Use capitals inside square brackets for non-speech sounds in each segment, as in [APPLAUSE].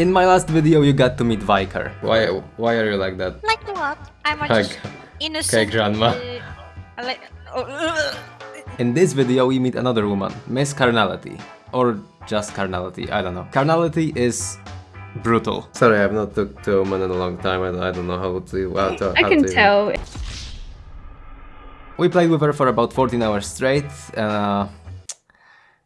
In my last video you got to meet Viker. Why why are you like that? Like what? I'm a Okay. just innocent. grandma. uh, like. In this video we meet another woman, Miss Carnality. Or just Carnality, I don't know. Carnality is brutal. Sorry, I have not talked to a woman in a long time. I don't, I don't know how to... How to I how can to- tell. We played with her for about 14 hours straight. Uh,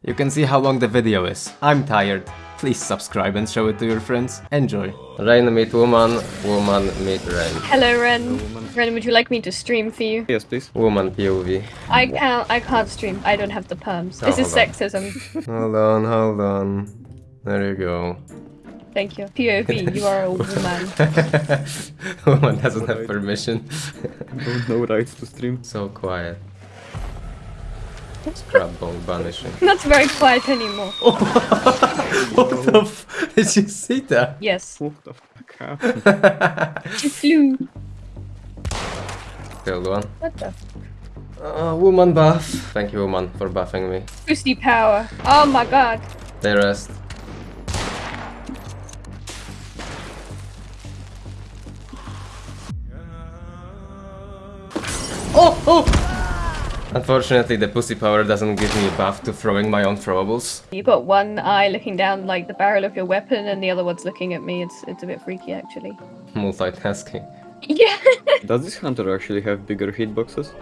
you can see how long the video is. I'm tired. Please subscribe and show it to your friends. Enjoy. Rain meet woman, woman meet rain. Hello, Ren. Ren, would you like me to stream for you? Yes, please. Woman POV. I can't. I can't stream. I don't have the perms. Oh, This is on. sexism. Hold on, hold on. There you go. Thank you. POV. You are a woman. [LAUGHS] woman doesn't have permission. Don't know rights to stream. so quiet. Scrap ball vanishing. Not very quiet anymore. [LAUGHS] what the f- Did you see that? Yes. What the fuck happened? She flew. Killed one. What the? Uh, woman buff. Thank you, woman, for buffing me. Pussy power. Oh my god. They rest. Oh, oh! Unfortunately, the pussy power doesn't give me a buff to throwing my own throwables. You've got one eye looking down like the barrel of your weapon, and the other one's looking at me. It's it's a bit freaky, actually. [LAUGHS] Multitasking. Yeah. [LAUGHS] Does this hunter actually have bigger hitboxes?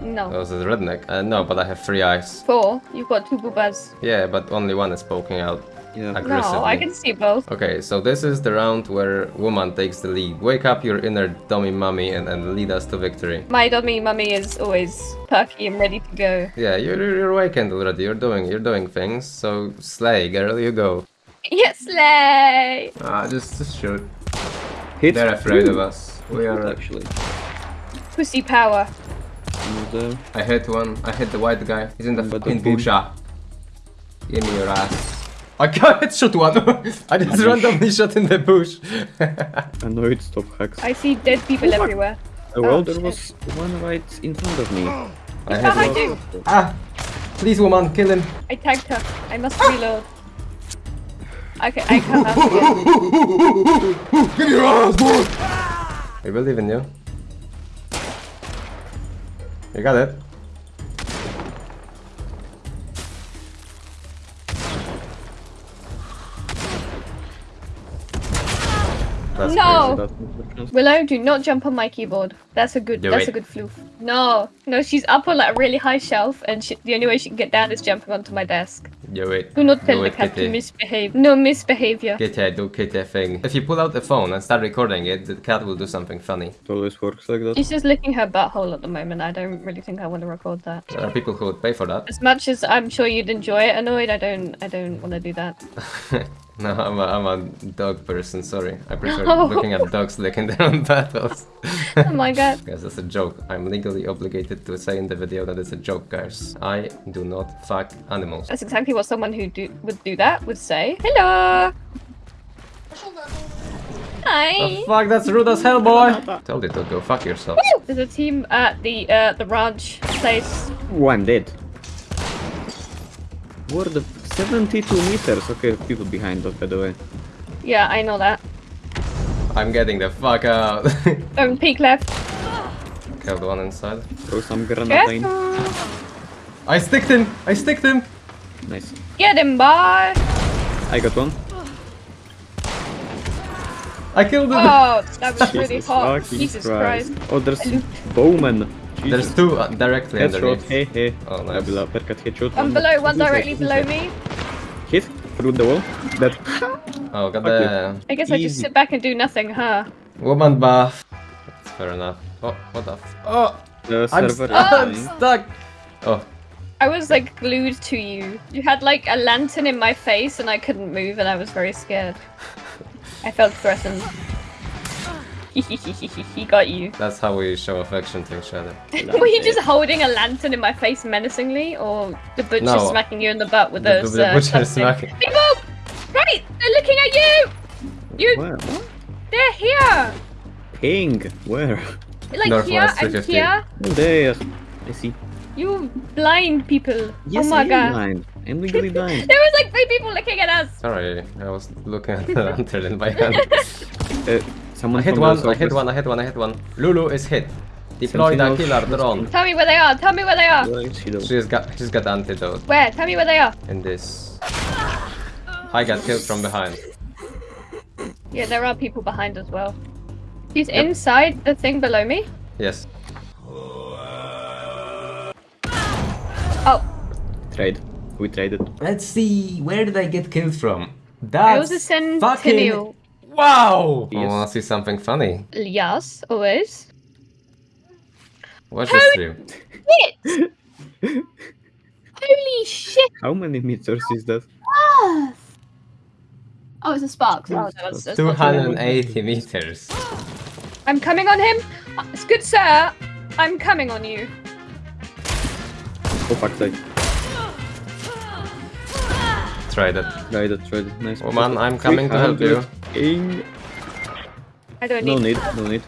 no. That was a redneck. Uh, no, but I have three eyes. Four. You've got two boobas. Yeah, but only one is poking out Yeah. aggressively. No, I can see both. Okay, so this is the round where woman takes the lead. Wake up your inner dummy mummy and, and lead us to victory. My dummy mummy is always perky and ready to go. Yeah, you're, you're awakened already. You're doing you're doing things. So slay, girl, you go. Yes, slay! Ah, just just shoot. Hit. They're afraid of us. We are. actually. Pussy power. I hit one. I hit the white guy. He's in the But fucking don't bush. ah. Give me your ass. [LAUGHS] [LAUGHS] I can't headshot one. I just randomly shot in the bush. annoyed stop hacks. I see dead people everywhere. Uh, well, Oh, there shit. was one right in front of me. [GASPS] I hit behind one. you. Ah, please, woman, kill him. I tagged her. I must reload. Okay, I can't help. [LAUGHS] Give me your ass, boy! We believe in you. You got it. That's No! crazy. Willow, do not jump on my keyboard. That's a good. Do that's it. a good floof. No, no, she's up on like a really high shelf, and she, the only way she can get down is jumping onto my desk. Do it. Do not tell Do the it, cat to misbehave. No misbehavior. Kitty, do kitty thing. If you pull out the phone and start recording it, the cat will do something funny. It always works like that. She's just licking her butthole at the moment. I don't really think I want to record that. There are people who would pay for that. As much as I'm sure you'd enjoy it, annoyed, I don't. I don't want to do that. [LAUGHS] no, I'm a, I'm a dog person, sorry. I prefer [LAUGHS] Oh. looking at dogs licking their own battles. [LAUGHS] Oh my god. Guys, that's a joke. I'm legally obligated to say in the video that it's a joke, guys. I do not fuck animals. That's exactly what someone who do, would do that would say. Hello. Hi. The fuck, that's rude as hell, boy! Told you to go fuck yourself. There's a team at the uh, the ranch place. One I'm dead. What the 72 meters? Okay, people behind us, by the way. Yeah, I know that. I'm getting the fuck out. Don't [LAUGHS] peek left. Killed one inside. Throw some grenade. Careful. I sticked him! I sticked him! Nice. Get him, boy. I got one. I killed him! Oh, that was really Jesus hot. Jesus Christ. Oh, there's I bowman. There's two uh, directly Headshot, underneath. hey hey. Oh, nice. Abila, perkat headshot. One below, one directly below me. Hit through the wall. That. Oh, got the I guess I just sit back and do nothing, huh? woman buff. That's fair enough. Oh, what the f- Oh! The I'm, st- oh! I'm stuck! Oh, I was like glued to you. You had like a lantern in my face and I couldn't move and I was very scared. [LAUGHS] I felt threatened. He got you. that's how we show affection to each other. [LAUGHS] Were you just holding a lantern in my face menacingly, or the butcher No. smacking you in the butt with The, those? the uh, butcher something? smacking. People, right? They're looking at you. You, Where? They're here. Ping. Where? Like Northwest here and 350. here. Oh, there. I see. You blind people. Yes, oh my I am god. blind. I'm legally [LAUGHS] dying. There was like three people looking at us. Sorry, I was looking at the lantern in my hand. [LAUGHS] Uh, someone I hit one, I hit one, I hit one, I hit one. Lulu is hit. Deploy the killer drone. Tell me where they are. Tell me where they are. Where is he though? She's got, she's got antidote Where? Tell me where they are. in this. I got killed from behind. Yeah, there are people behind as well. He's Yep. inside the thing below me. Yes. Oh, Trade. We traded. Let's see, where did I get killed from? it That's was a sentinel. Wow! I Yes. wanna see something funny. Yes, always. Watch the stream. Shit! [LAUGHS] Holy shit! How many meters is that? Oh, it's a spark. Oh, no, that's, that's not true. 280 meters. I'm coming on him. It's good, sir. I'm coming on you. Oh fuck, sake. Try that. Traded, traded. Nice. Oh, woman, I'm coming to help you. 300 I don't need. No need. need, no need.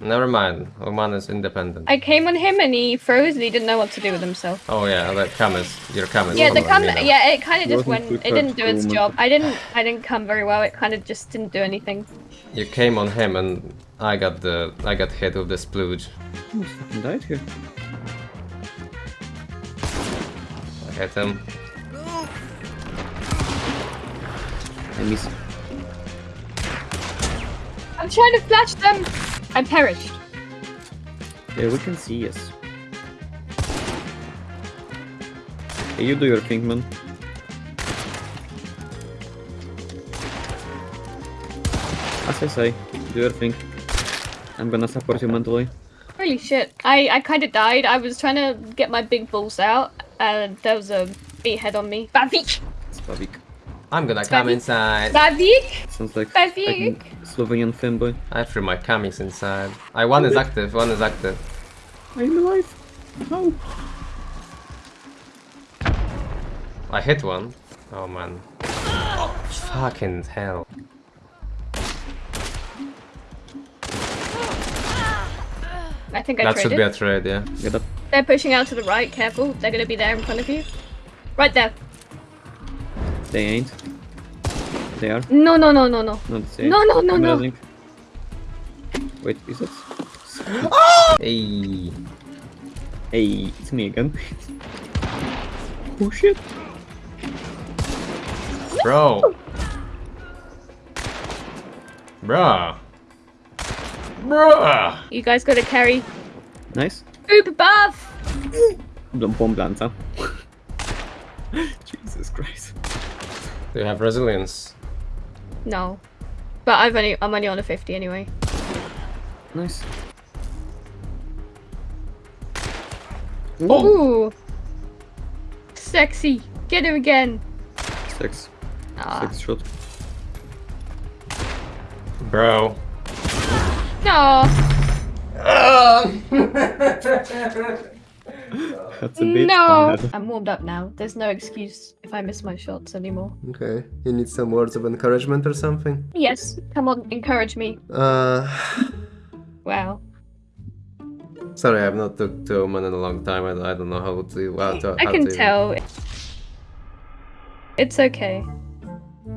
Never mind. Oh, Oman is independent. I came on him and he froze and he didn't know what to do with himself. Oh yeah, the Camus. Your Camus. Yeah, the woman, come. you know. Yeah, it kind of just Wasn't went. It didn't do its tough, job. I didn't. I didn't come very well. It kind of just didn't do anything. You came on him and I got the I got hit with the splooge. Almost died here. I hit him. I miss. I'm trying to flash them. I perished. Yeah, we can see, yes. Hey, you do your thing, man. As I say, do your thing. I'm gonna support you mentally. Holy shit! I I kind of died. I was trying to get my big balls out, and there was a meathead on me. Bavik. Slavik. I'm gonna come inside. Bavik. Sounds like, Slavik. like Slovenian fanboy. I threw my camis inside. I one is active, one is active. I'm alive. How? I hit one. Oh man. Fucking hell. I think I That should be a trade, yeah. Get up. They're pushing out to the right. Careful. They're gonna be there in front of you. Right there. They ain't. They are. No, no, no, no, no. No, they ain't. No, no, no, I'm no. Wait, is it? [GASPS] Hey. Hey, it's me again. [LAUGHS] oh shit. Bro. Bruh. Bruh. You guys gotta carry. Nice. Oop buff. [GASPS] Bomb lanza. [LAUGHS] Jesus Christ. Do you have resilience? No. But I've only I'm only on a 50 anyway. Nice. Ooh. Sexy. Get him again. Six. Ah. Six shot. Bro. No. [LAUGHS] [LAUGHS] [LAUGHS] That's a bit No. bad. I'm warmed up now. There's no excuse if I miss my shots anymore. Okay, you need some words of encouragement or something? Yes. Come on, encourage me. Uh, [SIGHS] Wow. sorry, I've not talked to Oman in a long time. I, I don't know how to. How to I can to- tell. It's okay.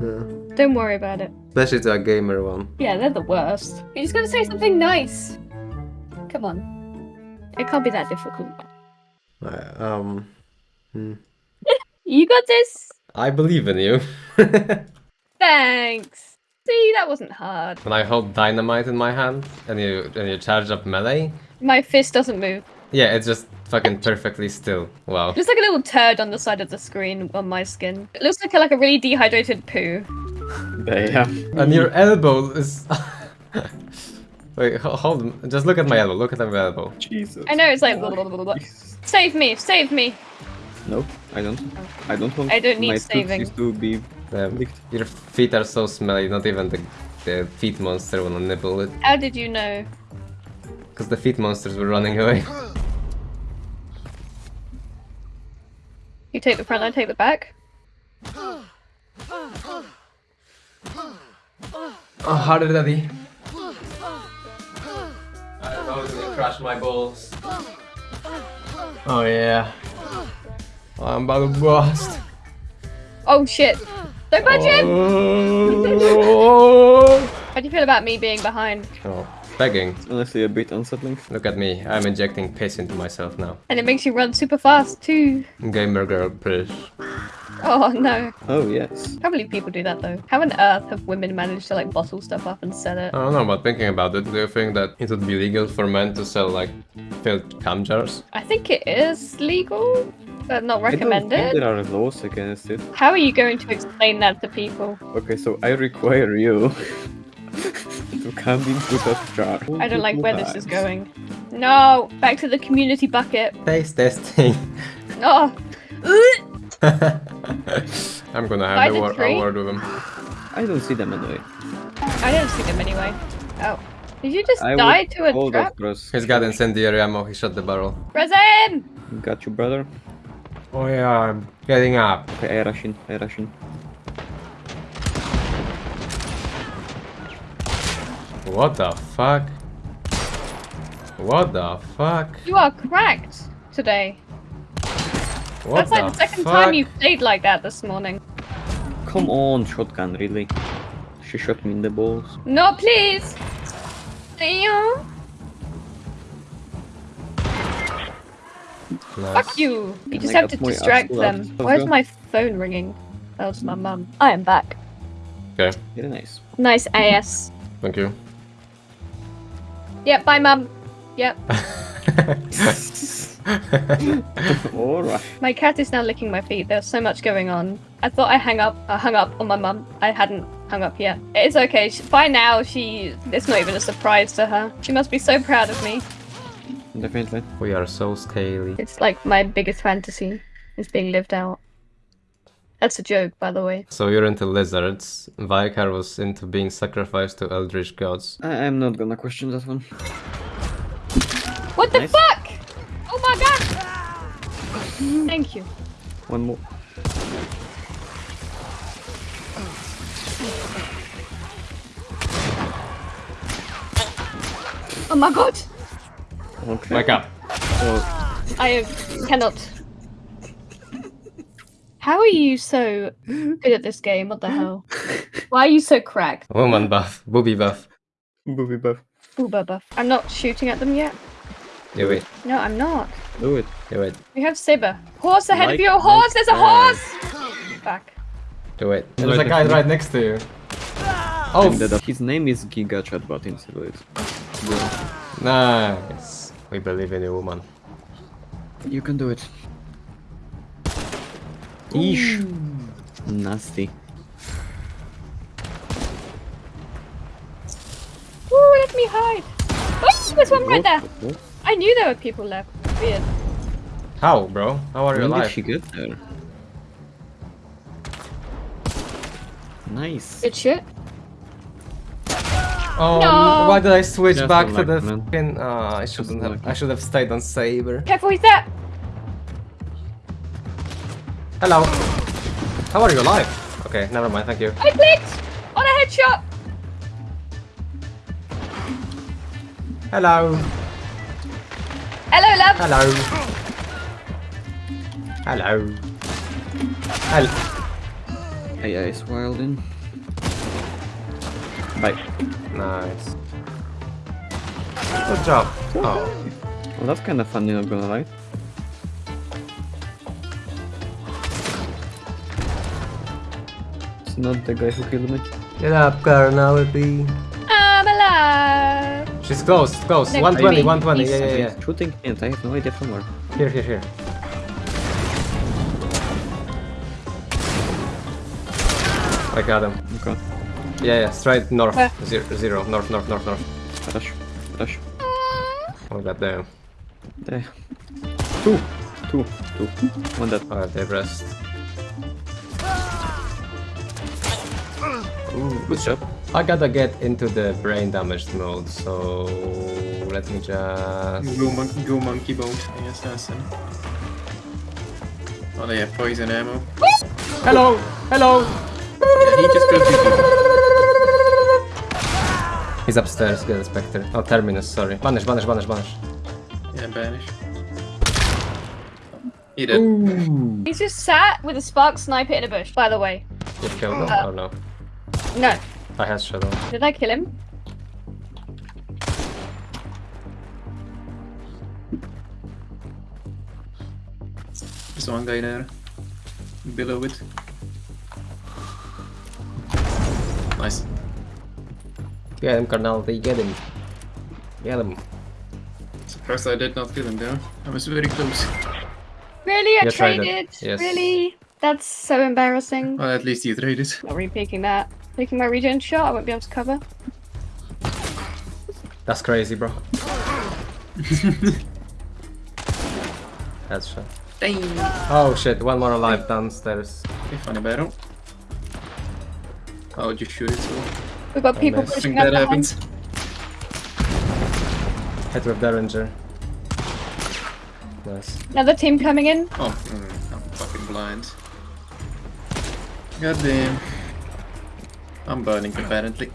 Yeah. Don't worry about it. Especially to a gamer one. Yeah, they're the worst. You're just gotta say something nice. Come on. It can't be that difficult. I, um, hmm. [LAUGHS] You got this. I believe in you. [LAUGHS] Thanks. See, that wasn't hard. when I hold dynamite in my hand and you and you charge up melee, My fist doesn't move. yeah, it's just fucking perfectly still. Wow. Just like a little turd on the side of the screen on my skin. It looks like a, like a really dehydrated poo. Damn. And your elbow is. [LAUGHS] Wait, hold on. Just look at my elbow. Look at my elbow. Jesus. I know it's like blah, blah, blah, blah. save me, save me. No, I don't. I don't want I don't need my saving. to be licked. your feet are so smelly. Not even the the feet monster wanna nibble it. How did you know? Because the feet monsters were running away. You take the front, I take the back. Oh, harder, daddy. I don't gonna crush my balls. Oh yeah. I'm about to bust. Oh shit! Don't budge him! Oh. How do you feel about me being behind? oh, begging. Honestly, a bit unsettling. Look at me. I'm injecting piss into myself now. And it makes you run super fast too. Gamer girl, please. Oh no. Oh, yes. Can't believe people do that though. How on earth have women managed to like bottle stuff up and sell it? I don't know, but thinking about it, do you think that it would be legal for men to sell like filled cam jars? I think it is legal, but not I don't think recommended. there are laws against it. How are you going to explain that to people? Okay, so I require you [LAUGHS] to come into that jar. I don't like where this is going. No! Back to the community bucket. Face testing. Oh! [LAUGHS] I'm gonna have a, the wor- a tree? word with him. I don't see them anyway. I don't see them anyway. Oh. Did you just I die to a hold trap? that cross. He's got incendiary ammo, he shot the barrel. Resin! Got you, brother. Oh yeah, I'm getting up. Okay, I rush in. I rush in. What the fuck? What the fuck? You are cracked today. What That's like the second fuck? time you played like that this morning. Come on, shotgun, really? She shot me in the balls. No, please! Ew. Nice. Fuck you! You just have to distract them. slapped. Why is my phone ringing? That was my mum. I am back. Okay, Very nice. Nice ass. thank you. Yep, bye mum. Yep. [LAUGHS] Alright. My cat is now licking my feet. There's so much going on. I thought I hung up. I hung up on my mum. I hadn't hung up yet. It's okay. She, by now, she. It's not even a surprise to her. She must be so proud of me. Definitely. we are so scaly. It's like my biggest fantasy is being lived out. That's a joke, by the way. So you're into lizards. Vicar was into being sacrificed to eldritch gods. I I'm not gonna question that one. What the Nice. fuck? Oh my god! Thank you. One more. Oh my god! Okay. Wake up. So, I cannot. How are you so good at this game? What the hell? Why are you so cracked? Woman buff. Booby buff. booby buff. Booba buff. I'm not shooting at them yet. Do it. No, I'm not. Do it. Do it. We have Saber. Horse ahead of you! Horse! There's a that. horse! Back. Do it. There's a guy right next to you. Oh, His name is Giga Chatbot in Silhouette. nice. We believe in you, woman. You can do it. Eesh. Nasty. Ooh, let me hide! Oh, there's one right there! I knew there were people left. Weird. How, bro? How are you When did alive? she get there? Nice. Good shit. Oh, No. why did I switch Just back to the man. fucking? Oh, ah, I shouldn't have. I should have stayed on Saber. Careful, he's there! Hello. How are you alive? Okay, never mind. Thank you. I clicked! On a headshot! Hello. Hello, love! Hello. Hello. Hello. AI is wild in. Bye. Nice. Good job. Oh. Well, that's kind of funny, not gonna lie. Not the guy who killed me. Get up, carnality. I'm alive! She's close, close. Next 120, 120. Yeah, yeah, yeah. Shooting and I have no idea from where. Here, here, here. I got him. Okay. Yeah, yeah, straight north. Where? Zero, zero. North, north, north, north. Rush. Rush. Oh, god damn. There. Two. Two. Two. One dead. Oh, they rest. Good job. I gotta get into the brain damaged mode, so let me just. Go, mon- go monkey bones, I guess that's him. Oh, they have poison ammo. Hello, hello. Yeah, he just killed. He's upstairs. Get the specter. Oh, terminus. Sorry. Banish, banish, banish, banish. Yeah, banish. He did. Ooh. He's just sat with a spark sniper in a bush, by the way. You killed him? Uh, oh no. No. I had shut off. Did I kill him? There's one guy there. Below it. Nice. Get him, Carnality, get him. Get him. Surprised I did not kill him there. I was very close. Really? I You tried it. traded? Yes. Really? That's so embarrassing. Well, at least you traded. Not re-peeking that. Taking my regen shot, I won't be able to cover. That's crazy, bro. That's shot. Dang! Oh shit, one more alive downstairs. Okay, funny battle. I'll just shoot it so We've got people missed. I pushing think up that behind. happens. Hit with Derringer. Nice. Another team coming in. Oh, mm, I'm fucking blind. God damn. I'm burning apparently.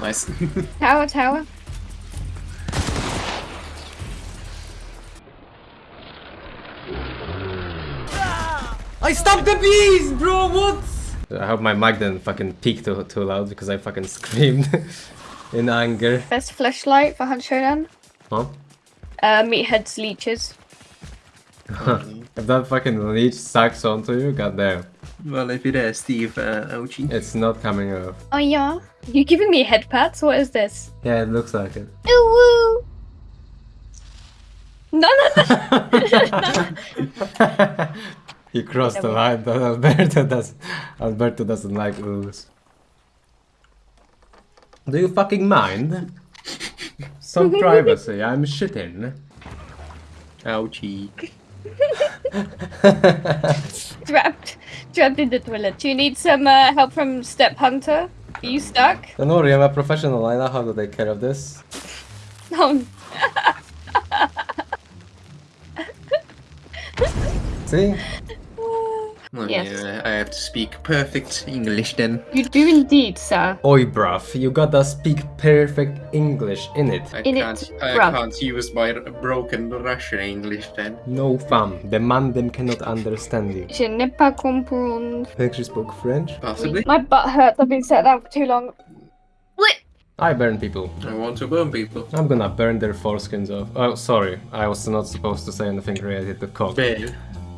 Nice. [LAUGHS] Tower, tower. I stopped the bees, bro, what? I hope my mic didn't fucking peak too, too loud because I fucking [LAUGHS] screamed in anger. Best flashlight for Hunt Showdown. Huh? Uh, meathead's leeches. [LAUGHS] If that fucking leech sucks onto you, goddamn. well, if it is Steve, uh, ouchie. It's not coming off. Oh yeah? You giving me head pats? What is this? Yeah, it looks like it. Ooh woo! No, no, no! [LAUGHS] he crossed the line, but Alberto does Alberto doesn't like ooze. Do you fucking mind? Some [LAUGHS] privacy, I'm shitting. Ouchie. [LAUGHS] trapped, trapped in the toilet. Do you need some uh, help from Step Hunter? Are you stuck? Don't worry, I'm a professional, I know how to take care of this. No. [LAUGHS] See? Well, Yes. yeah, I have to speak perfect English then. You do indeed, sir. Oi bruv, you gotta speak perfect English in it. I In can't, I bruv. can't use my broken Russian English then. No fam, the man them cannot understand you. Je n'ai pas comprendre. Think she spoke French? Possibly. My butt hurts. I've been sat down for too long. What I burn people. I want to burn people. I'm gonna burn their foreskins off. Oh, sorry. I was not supposed to say anything related to cock. Well,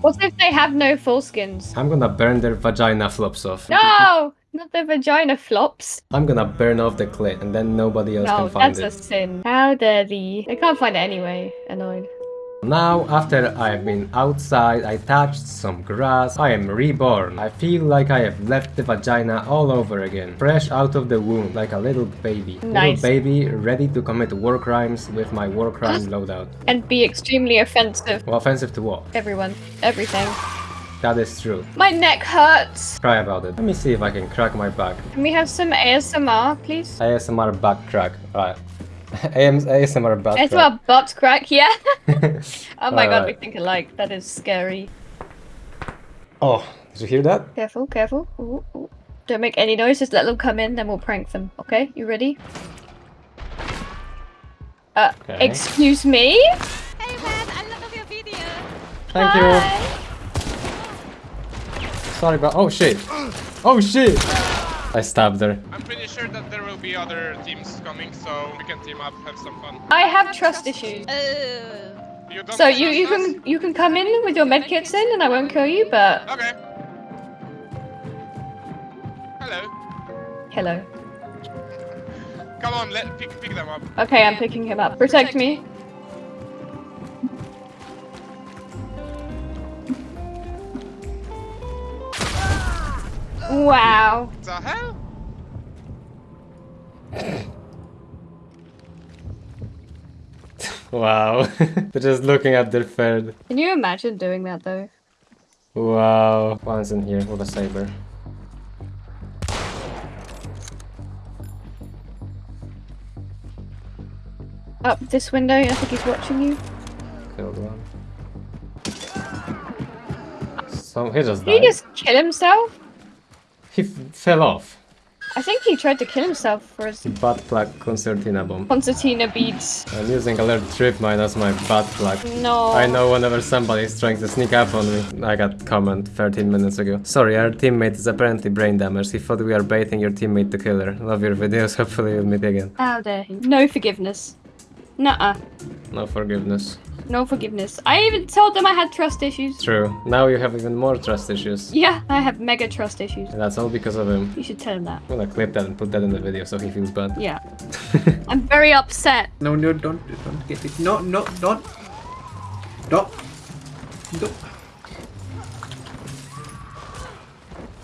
What if they have no foreskins? I'm gonna burn their vagina flops off. No! Not the vagina flops. I'm gonna burn off the clit and then nobody else No, can find it. No, that's a sin. How dare they? They can't find it anyway. Annoyed. Now, after I've been outside, I touched some grass, I am reborn. I feel like I have left the vagina all over again. Fresh out of the womb, like a little baby. Nice. Little baby ready to commit war crimes with my war crime loadout. And be extremely offensive. Well, offensive to what? Everyone. Everything. That is true. My neck hurts. Cry about it. Let me see if I can crack my back. Can we have some ASMR, please? ASMR back crack. Right. AM ASMR back crack. ASMR butt crack, yeah? [LAUGHS] oh my god, we Alright. think alike. That is scary. Oh, did you hear that? Careful, careful. Ooh, ooh. Don't make any noise, just let them come in, then we'll prank them. Okay, you ready? Uh, Okay. excuse me? Hey man, I love your video. Thank you. Sorry about. Oh shit. [GASPS] Oh shit. I stabbed there. I'm pretty sure that there will be other teams coming, so we can team up, have some fun. I have trust issues. Uh, You don't So you, you us? can you can come in with your medkits in and I won't kill you, but Okay. Hello. hello. Come on, let pick pick them up. Okay, I'm picking him up. Protect me. Wow. The hell? [LAUGHS] Wow. [LAUGHS] They're just looking at their third. Can you imagine doing that though? Wow. One's in here with a saber. Up this window, I think he's watching you. Killed one. So he just Did he just kill himself? He f- fell off. I think he tried to kill himself for his Butt plug concertina bomb. concertina beads. I'm using alert trip mine as my butt plug. No. I know whenever somebody is trying to sneak up on me. I got comment 13 minutes ago. Sorry, our teammate is apparently brain damaged. He thought we are baiting your teammate to kill her. Love your videos, [LAUGHS] hopefully we'll meet again. How dare he? No forgiveness. Nuh-uh. No forgiveness. No forgiveness. I even told them I had trust issues. True. Now you have even more trust issues. Yeah, I have mega trust issues. And that's all because of him. You should tell him that. I'm gonna clip that and put that in the video so he feels bad. Yeah. [LAUGHS] I'm very upset. No, no, don't, don't get it. No, no, don't. Don't. Don't.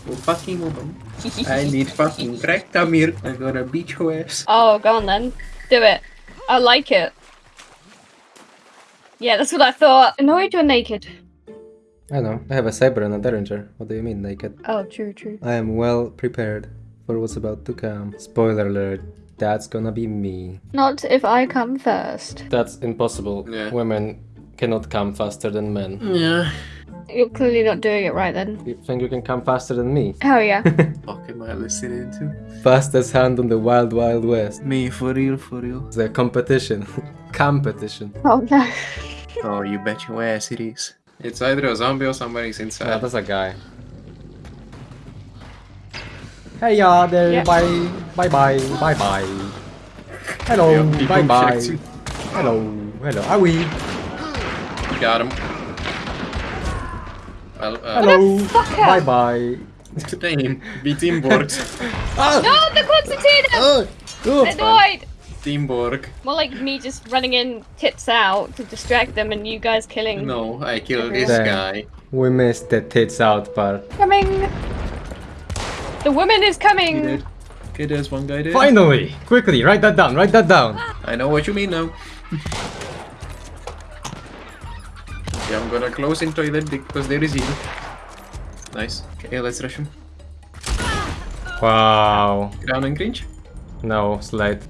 Oh, fucking oh, woman. [LAUGHS] I need fucking crack, Tamir. I'm gonna beat your ass. Oh, go on then. Do it. I like it. Yeah, that's what I thought. Annoyed you're naked. I know. I have a saber and a derringer. What do you mean naked? Oh, true, true. I am well prepared for what's about to come. Spoiler alert. That's gonna be me. Not if I come first. That's impossible. Yeah. Women cannot come faster than men. Yeah. You're clearly not doing it right then. You think you can come faster than me? Oh yeah. [LAUGHS] Fuck am I listening to? Fastest hand on the wild wild west. Me, for real, for real. It's a competition. [LAUGHS] competition. oh no. Oh, you bet your ass it is. It's either a zombie or somebody's Yeah, inside. that's a guy. Hey yeah, there. Yeah. Bye. Bye bye. Bye bye. Hello. Yeah, bye bye. Hello. Hello. Are we? Got him. Well, uh, Hello. fucker? Bye bye. Damn, be teamwork. [LAUGHS] Ah! No, the concertina! Oh, oh. Annoyed! teamwork. More like me just running in tits out to distract them and you guys killing. No, I killed this Damn. guy. We missed the tits out part. Coming! The woman is coming! Okay, there's one guy there. Finally! Quickly, write that down, write that down. I know what you mean now. [LAUGHS] yeah, I'm gonna close in toilet because there is heal. Nice. Okay, let's rush him. Wow. Crown and cringe. No, slide.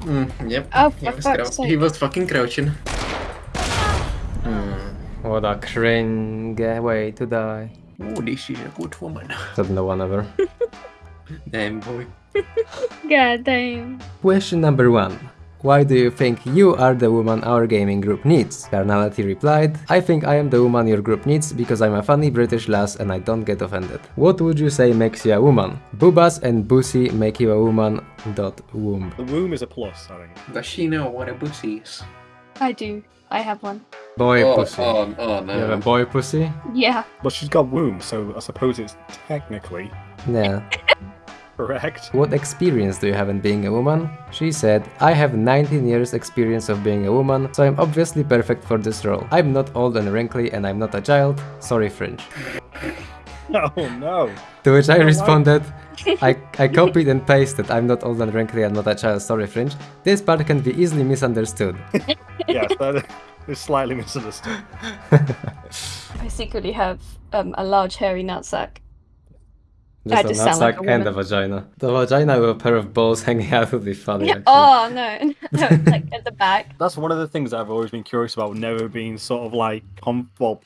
Mm, yep. Oh, he was, sake. he was fucking crouching. What a cringe way to die. Oh, this is a good woman. [LAUGHS] Said no one ever. Damn boy. [LAUGHS] God damn. Question number one. Why do you think you are the woman our gaming group needs? Carnality replied, I think I am the woman your group needs because I'm a funny British lass and I don't get offended. What would you say makes you a woman? Boobas and bussy make you a woman. Dot womb. The womb is a plus, I think. Does she know what a pussy is? I do. I have one. Boy oh, pussy. oh, oh You have a boy pussy? Yeah. But she's got womb, so I suppose it's technically Yeah. [LAUGHS] correct. What experience do you have in being a woman? She said, I have 19 years experience of being a woman, so I'm obviously perfect for this role. I'm not old and wrinkly and I'm not a child. Sorry, Fringe. [LAUGHS] Oh no. To which I responded, [LAUGHS] I, I copied and pasted, I'm not old and wrinkly and not a child, sorry, Fringe. This part can be easily misunderstood. [LAUGHS] Yes, that is slightly misunderstood. I secretly have um, a large hairy nutsack. Just I a just sound like nutsack a and a woman. vagina. The vagina with a pair of balls [LAUGHS] hanging out would be funny. actually. Oh no, [LAUGHS] no, like at the back. [LAUGHS] That's one of the things I've always been curious about, never being sort of like, com- well,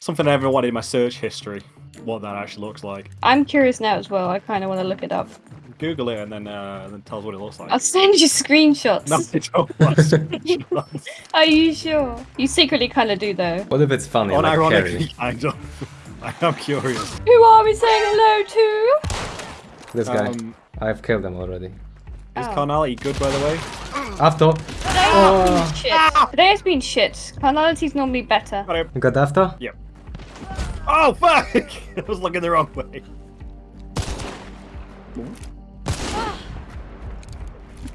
something I ever wanted in my search history, what that actually looks like. I'm curious now as well. I kind of want to look it up. Google it and then uh, and then tell us what it looks like. I'll send you screenshots. No, I don't want screenshots. Are you sure? You secretly kind of do though. What if it's funny, like Unironically, Carrie? I don't. [LAUGHS] I am curious. Who are we saying hello to? This guy. Um, I've killed him already. is Oh. carnality good, by the way? After. Today Oh. has been shit. Today has been shit. Carnality's normally better. Got. You got after? Yep. Oh fuck! [LAUGHS] I was looking the wrong way.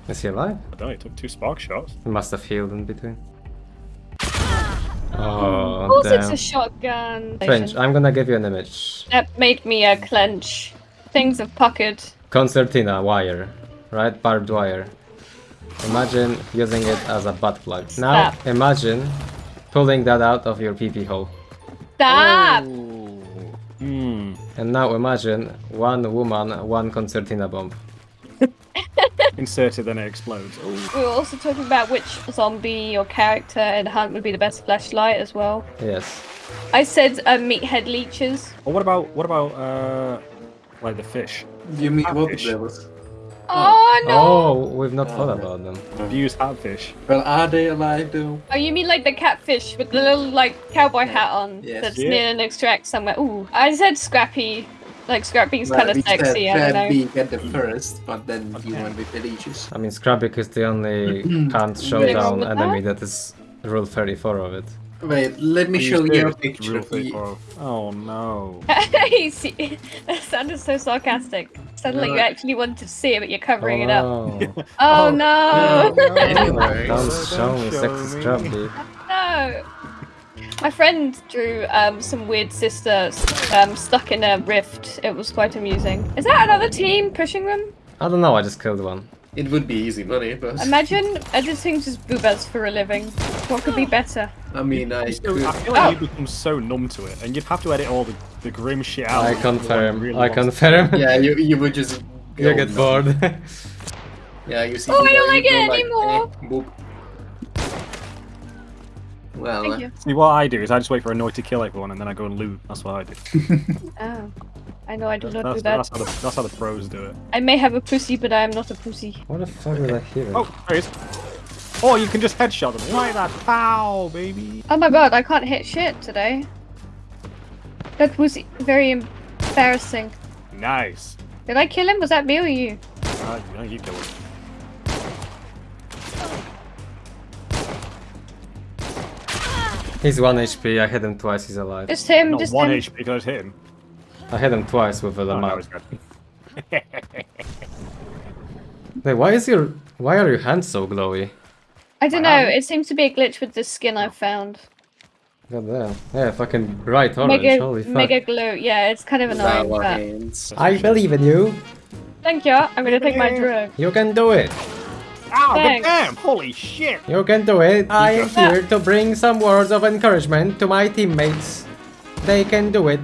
Is he alive? I don't know. He took two spark shots. He must have healed in between. Of Oh, course it's a shotgun. French, I'm gonna give you an image. That made me a clench. Things of pocket. Concertina wire, right? Barbed wire. Imagine using it as a butt plug. Now imagine pulling that out of your pee pee hole. Stop! Hmm. And now imagine one woman, one concertina bomb. Insert it, then it explodes. Oh. We were also talking about which zombie or character in Hunt would be the best flashlight as well. Yes. I said uh, meathead leeches. Well, what about what about uh, like the fish. You mean what Catfish. devils? Oh no! Oh, we've not thought about them. Abuse catfish. Well, are they alive though? Oh, you mean like the catfish with the little like cowboy hat on Yes. that's Yeah. near an extract somewhere? Ooh, I said Scrappy. Like Scrappy's kind of we said sexy. I don't know. being at the first, but then you went with Delicious. I mean, Scrapbeak is the only [CLEARS THROAT] can't show What's down enemy that is rule 34 of it. Wait, let me Please show you a Rule picture. 34. Oh no. [LAUGHS] You [LAUGHS] that sounded so sarcastic. Sounded like you actually wanted to see it, but you're covering it up. Oh, [LAUGHS] Oh, Oh, no! no. Anyway. Don't Don't show me sexy me. No! My friend drew um, some weird sister um, stuck in a rift. It was quite amusing. Is that another team pushing them? I don't know, I just killed one. It would be easy money, but [LAUGHS] Imagine editing just boobas for a living. What could be [GASPS] better? I mean, I So, could. I feel like Oh. you become so numb to it, and you'd have to edit all the, the grim shit out. I if you confirm, really I want to. confirm. [LAUGHS] Yeah, you you would just. you get nuts. bored. [LAUGHS] Yeah, you see. Oh, I don't like go it anymore. eh, boop. Well, Thank uh, you. See, what I do is I just wait for Annoy to kill everyone, and then I go and loot. That's what I do. [LAUGHS] Oh. I know I do not do That's, that. that's, how the, that's how the pros do it. I may have a pussy, but I am not a pussy. what the fuck did I hear? Oh, there he is. Oh, you can just headshot them. Like that. Pow, baby. Oh my god, I can't hit shit today. That was very embarrassing. Nice. Did I kill him? Was that me or you? Uh, no, you kill him. He's 1 HP, I hit him twice, he's alive. Just him, Not just one him. HP because hit him. I hit him twice with a Oh, no, Lamar. it's good. [LAUGHS] Wait, why is your... Why are your hands so glowy? I don't know, it seems to be a glitch with the skin I've found. God damn. Yeah, fucking bright orange, Mega, holy fuck. mega glow. Yeah, it's kind of annoying, our but... I believe in you. Thank you, I'm gonna take my [LAUGHS] drug. You can do it. Ow, Thanks. damn! Holy shit! You can do it. I am here to bring some words of encouragement to my teammates. They can do it.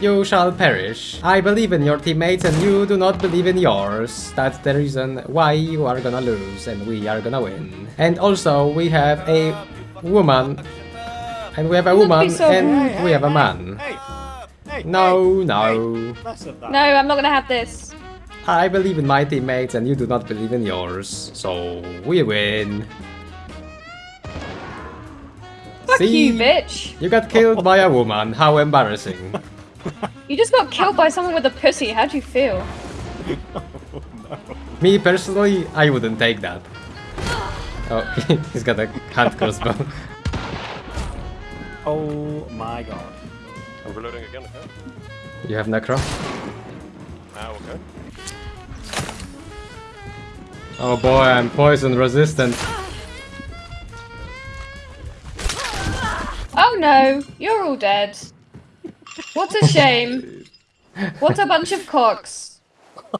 You shall perish. I believe in your teammates and you do not believe in yours. That's the reason why you are gonna lose and we are gonna win. And also we have a woman. And we have a woman so and rude. we have a man. Hey! Hey! No, hey, no. hey, Less of that. No, I'm not gonna have this. I believe in my teammates and you do not believe in yours. So we win. Fuck See? you, bitch. You got killed by a woman. How embarrassing. [LAUGHS] You just got killed by someone with a pussy. How'd you feel? [LAUGHS] Me personally, I wouldn't take that. Oh, [LAUGHS] he's got a hand crossbow. Oh my god. Overloading again, okay. You have necro? Ah, okay. Oh boy, I'm poison resistant. Oh no, you're all dead. What a shame. What a bunch of cocks.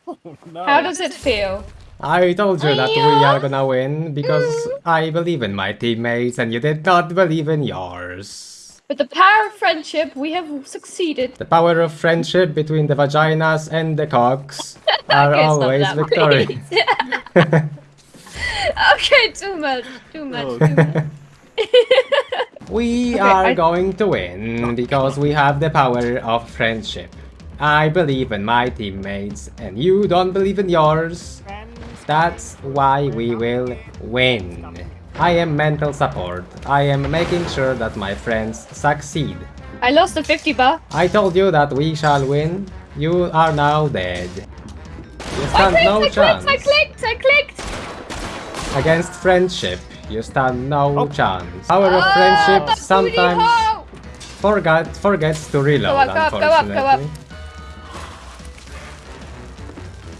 Oh, no. How does it feel? I told you that we are gonna win because mm. I believe in my teammates and you did not believe in yours. With the power of friendship, we have succeeded. The power of friendship between the vaginas and the cocks [LAUGHS] are always victorious. [LAUGHS] okay, too much, too much, Oh. too much. [LAUGHS] We Okay, are I- going to win because we have the power of friendship. I believe in my teammates and you don't believe in yours. That's why we will win. I am mental support. I am making sure that my friends succeed. I lost the 50 bar. I told you that we shall win. You are now dead. You I stand clicked, no I chance. clicked, I clicked, I clicked. Against friendship, you stand no Oh. chance. Power of Ah, friendship the sometimes forget forgets to reload, Go up, go up, go up, go up.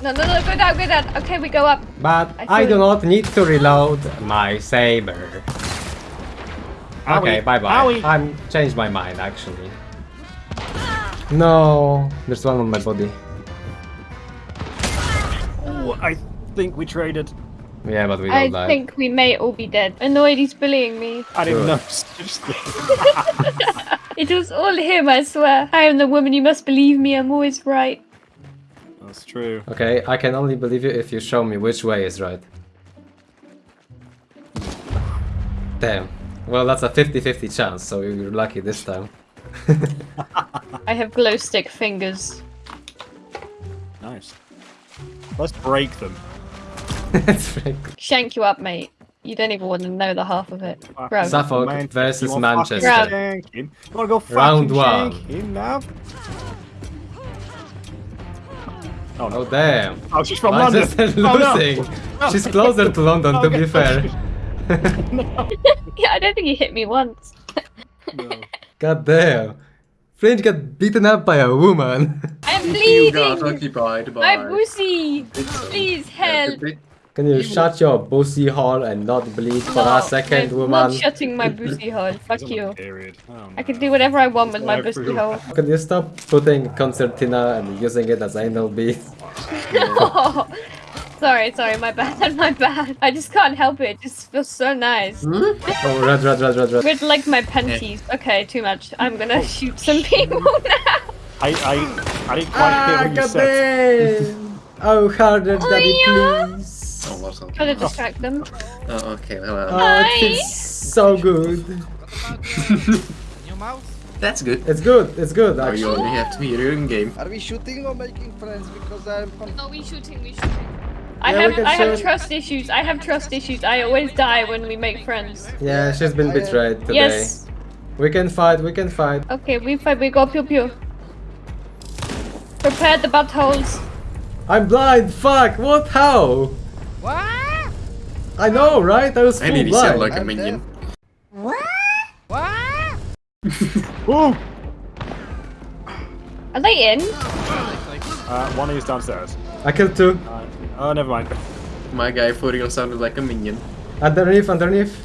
No, no, no, go down, go down. Okay, we go up. But I I, do not need to reload my saber. Okay, bye bye. I'm changed my mind actually. No, there's one on my body. Ooh, I think we traded. Yeah, but we I don't die. I think we may all be dead. Annoyed he's bullying me. I didn't know. [LAUGHS] [LAUGHS] It was all him, I swear. I am the woman, you must believe me, I'm always right. That's true. Okay, I can only believe you if you show me which way is right. Damn. Well, that's a 50-50 chance, so you're lucky this time. [LAUGHS] I have glow stick fingers. Nice. Let's break them. That's very good. Shank you up, mate. You don't even want to know the half of it. Bro. Suffolk versus you wanna fucking Manchester. You wanna go Round one. now? Oh no. Oh damn. Oh, she's from London. Manchester Oh, no. losing. Oh. She's closer to London, to be fair. [LAUGHS] [LAUGHS] Yeah, I don't think he hit me once. No. God damn. Fringe got beaten up by a woman. I'm You got bleeding! occupied My by... pussy! Please help! Can you shut your pussy hole and not bleed for No, a second, I'm woman? not shutting my pussy hole. [LAUGHS] Fuck you. Period. Oh, I can do whatever I want with my Whatever pussy you hole. Can you stop putting concertina and using it as anal beads? [LAUGHS] sorry, sorry, my bad, [LAUGHS] my bad. I just can't help it. It just feels so nice. Hmm? Oh, red, red, red, red, red. With like my panties. Eh. Okay, too much. I'm gonna oh. shoot some people now. I, I, I didn't quite hear what you said. Ah, damn! Oh, harder, oh, daddy, yeah. please. Oh, what's up? Try to distract them. Oh, okay, well, uh, Oh, it Hi. so good. [LAUGHS] New mouse? that's good. It's good, it's good, Now you actually. only have to be your own game. Are we shooting or making friends? Because I'm con- No, we shooting, we shooting. I Yeah, have I have trust issues. I have trust issues. I always die when we make friends. Yeah, she's been betrayed today. Yes. We can fight, we can fight. Okay, we fight. We go pew pew. Prepare the buttholes. I'm blind, fuck, what, how? What? I know, right? I was I full really blind. sound like a I'm minion. What? [LAUGHS] Ooh! Are they in? Uh, one is downstairs. I killed two. Uh, oh, never mind. My guy for real sounded like a minion. Underneath, underneath.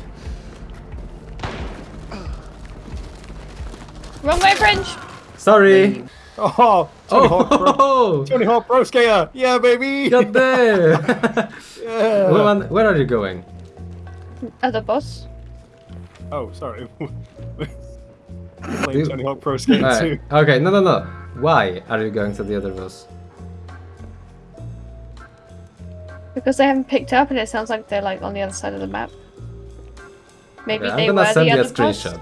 Wrong way, French. Sorry. Oh, Tony Hawk Pro. Oh, Tony Hawk Pro Skater. Yeah, baby. God damn. [LAUGHS] yeah. Woman, where are you going? Other boss. Oh, sorry. [LAUGHS] Playing Tony Hawk Pro Skater Alright, 2. Okay, no, no, no. Why are you going to the other boss? Because they haven't picked up, and it sounds like they're like on the other side of the map. Maybe Okay, I'm they gonna were send the you a other boss. screenshot.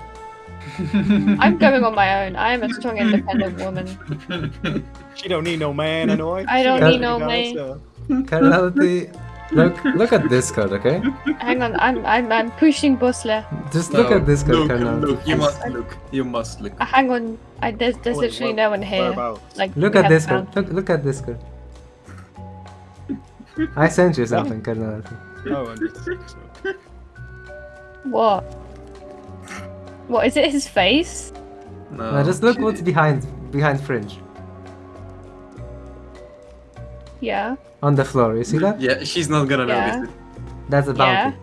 [LAUGHS] I'm going on my own. I am a strong, independent woman. She don't need no man, annoy. I don't She need no man. herself. Carnality. Look, look at Discord, okay? Hang on, I'm I'm I'm pushing Bosler. Just look No, at Discord, Look, Carnality. look, you must look. You must look. Uh, hang on, I, there's there's Wait, literally where- no one here. Like Look at haven't Discord. found- Look, look at Discord. I sent you something, Carnality. Oh, and it's- What? What is it? His face? No, Now just look what's behind behind Fringe. Yeah. On the floor, you see that? [LAUGHS] Yeah, she's not gonna Yeah. notice That's a Yeah. bounty.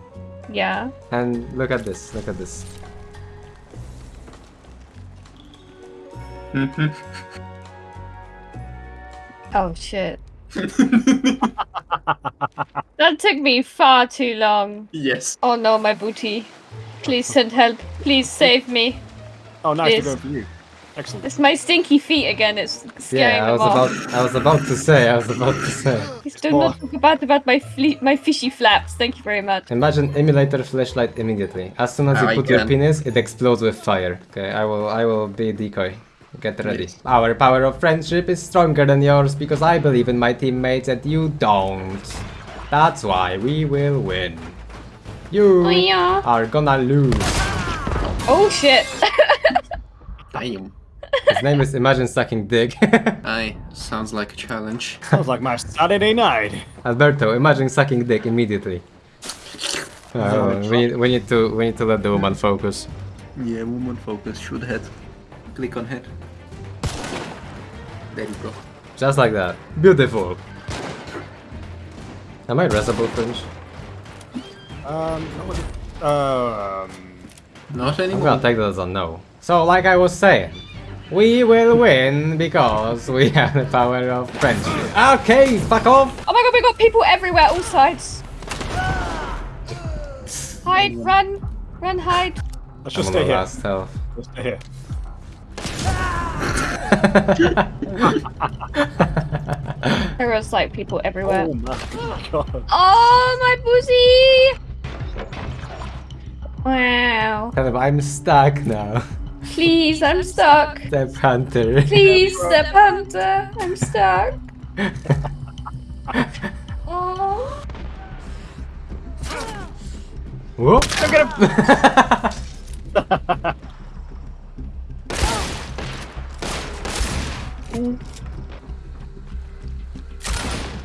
Yeah. And look at this, look at this. [LAUGHS] Oh shit. [LAUGHS] That took me far too long. yes. Oh no, my booty. Please send help. Please save me. Oh, nice. We're Yes. going for you. Excellent. It's my stinky feet again. It's scaring Yeah, I was about I was about to say, I was about to say. Please do not talk about about my fle- my fishy flaps. Thank you very much. Imagine emulator flashlight immediately. As soon as you I put your penis, it explodes with fire. Okay, I will I will be decoy. Get ready. Our power of friendship is stronger than yours because I believe in my teammates and you don't. That's why we will win. You Oh, yeah. are gonna lose. Oh shit. [LAUGHS] Damn. His name is Imagine Sucking Dick. [LAUGHS] Aye, sounds like a challenge. Sounds like my Saturday night. Alberto, imagine sucking dick immediately. Uh, we, need, we need to we need to let the woman focus. Yeah, woman focus, shoot head. Click on head. There you go. Just like that. Beautiful. Am I reasable fringe? Um, what was? Um, Not anymore. I'm gonna take that as a no. So like I was saying, we will win because we [LAUGHS] have the power of friendship. Okay, fuck off! Oh my god, we got people everywhere, all sides. Hide, run, run, hide. let's I'm just on stay the here. last health. Let's stay here. [LAUGHS] There was like people everywhere. Oh my god. Oh, my pussy! Wow. Kind of, I'm stuck now. Please, I'm stuck. Step hunter. Please, step hunter. I'm stuck. [LAUGHS] Oh. Whoa! Get him! [LAUGHS]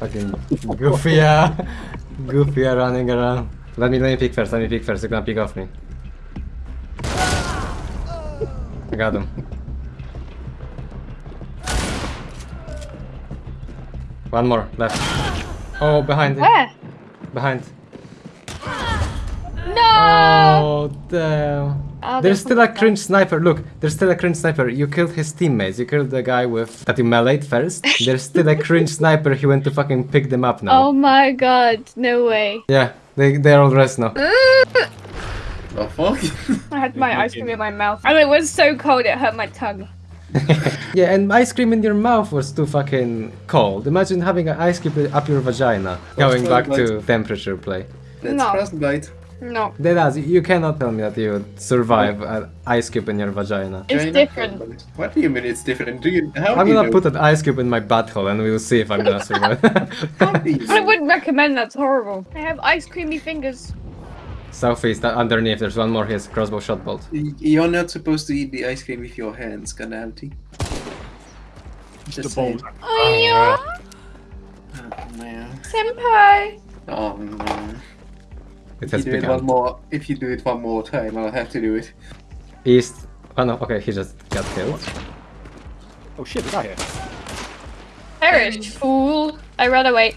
Fucking goofy, uh, goofy running around. Let me let me pick first. Let me pick first. You're gonna pick off me. Got him. One more left. Oh, behind him. Where? Behind. No! Oh damn. Oh, There's still a cringe sniper. Look, there's still a cringe sniper. You killed his teammates. You killed the guy with that you meleeed first. [LAUGHS] There's still a cringe sniper. He went to fucking pick them up now. Oh my god, no way. Yeah, they they're all rest now. [LAUGHS] The fuck? I had my ice cream in my mouth. And it was so cold it hurt my tongue. [LAUGHS] Yeah, and ice cream in your mouth was too fucking cold. Imagine having an ice cream up your vagina. Going back to temperature play. That's No. frostbite. No. That. You cannot tell me that you would survive an ice cube in your vagina. It's China different. frostbite. What do you mean it's different? Do you? How I'm do gonna know? put an ice cube in my butthole and we'll see if I'm gonna [LAUGHS] survive. How do you I wouldn't recommend that's horrible. I have ice creamy fingers. Southeast, uh, underneath, there's one more. He has crossbow shot bolt. You're not supposed to eat the ice cream with your hands, Carnality. The Just balls. saying. Oh yeah, Oh, man. senpai. Oh no. It If you do it one more, if you do it one more time, I'll have to do it. East. Oh no, okay, he just got killed. Oh shit, the guy here. Perish, fool. I run away.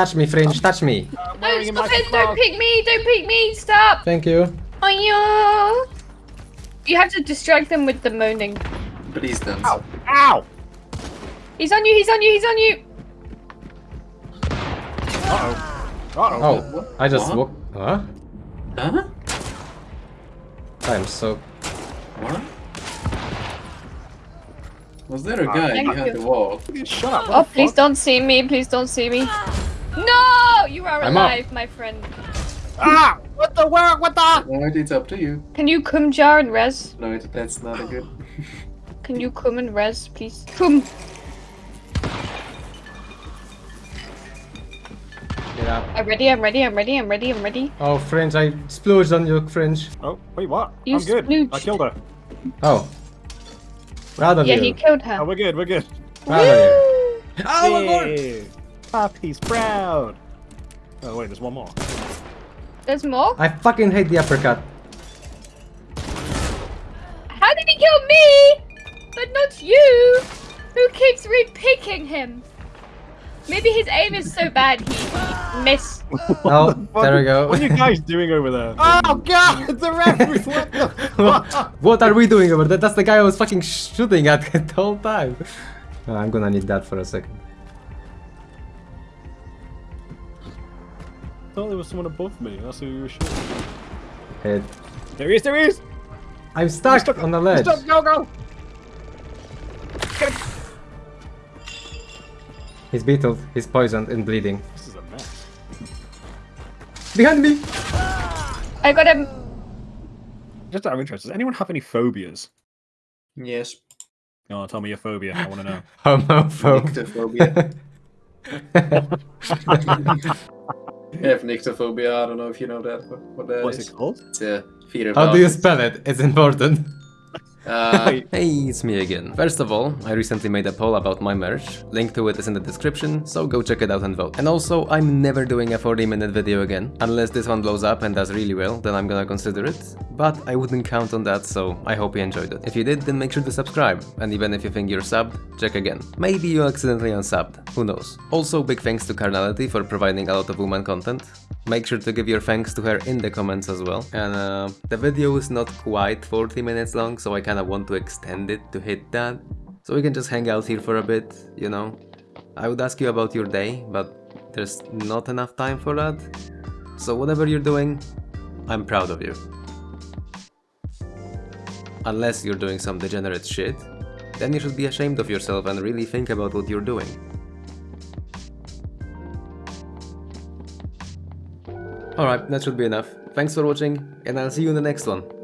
Touch me, Fringe, touch me. No, stop it! Don't pick me! Don't pick me! Stop! Thank you. Oh yeah. You have to distract them with the moaning. Please don't. Ow! Ow! He's on you! He's on you! He's on you! Uh-oh. Uh-oh. Oh, What? I just What? walk. Huh? Huh? I'm so. What? Was there a uh, guy Thank behind the wall? Shut up. Oh, please don't see me! Please don't see me! No! You are I'm up. alive, my friend. Ah! What the where? What the? Alright, it's up to you. Can you come jar and res? No, it, that's not a good. [LAUGHS] Can you come and res, please? Come. Get up. I'm ready, I'm ready, I'm ready, I'm ready, I'm ready. Oh, Fringe, I splooged on your Fringe. Oh, wait, what? You I'm good. I killed her. Oh. Proud of Yeah, you. he killed Oh, her. we're good, we're good. Proud of you. Oh my god! Yay. Papi's proud. Oh, wait, there's one more. There's more? I fucking hate the uppercut. How did he kill me? But not you! Who keeps re-picking him? Maybe his aim is so bad he missed. [LAUGHS] Oh, there we go. What are you guys doing over there? [LAUGHS] Oh god, the referee! What the fuck? what are we doing over there? That's the guy I was fucking shooting at [LAUGHS] the whole time. Oh, I'm gonna need that for a second. Thought there was someone above me. That's who you were shooting. Hit. There he is, there he is! I'm stuck stuck- on the ledge. Stop, go, go! He's beetled, he's poisoned and bleeding. This is a mess. Behind me! I got him. Just out of interest, does anyone have any phobias? Yes. Oh, tell me your phobia. I want to know. [LAUGHS] Homophobe. [LAUGHS] [LAUGHS] Nyctophobia. I have nyctophobia. I don't know if you know that. What, what that What's is. it called? It's a fear of How do you spell it? It's important. Uh, Hey, it's me again. First of all, I recently made a poll about my merch. Link to it is in the description, so go check it out and vote. And also, I'm never doing a 40 minute video again. Unless this one blows up and does really well, then I'm gonna consider it. But I wouldn't count on that, so I hope you enjoyed it. If you did, then make sure to subscribe. And even if you think you're subbed, check again. Maybe you accidentally unsubbed, who knows. Also, big thanks to Carnality for providing a lot of woman content. Make sure to give your thanks to her in the comments as well. And uh, the video is not quite 40 minutes long, so I kinda want to extend it to hit that. So we can just hang out here for a bit, you know. I would ask you about your day, but there's not enough time for that. So whatever you're doing, I'm proud of you. Unless you're doing some degenerate shit, then you should be ashamed of yourself and really think about what you're doing. Alright, that should be enough. Thanks for watching, and I'll see you in the next one.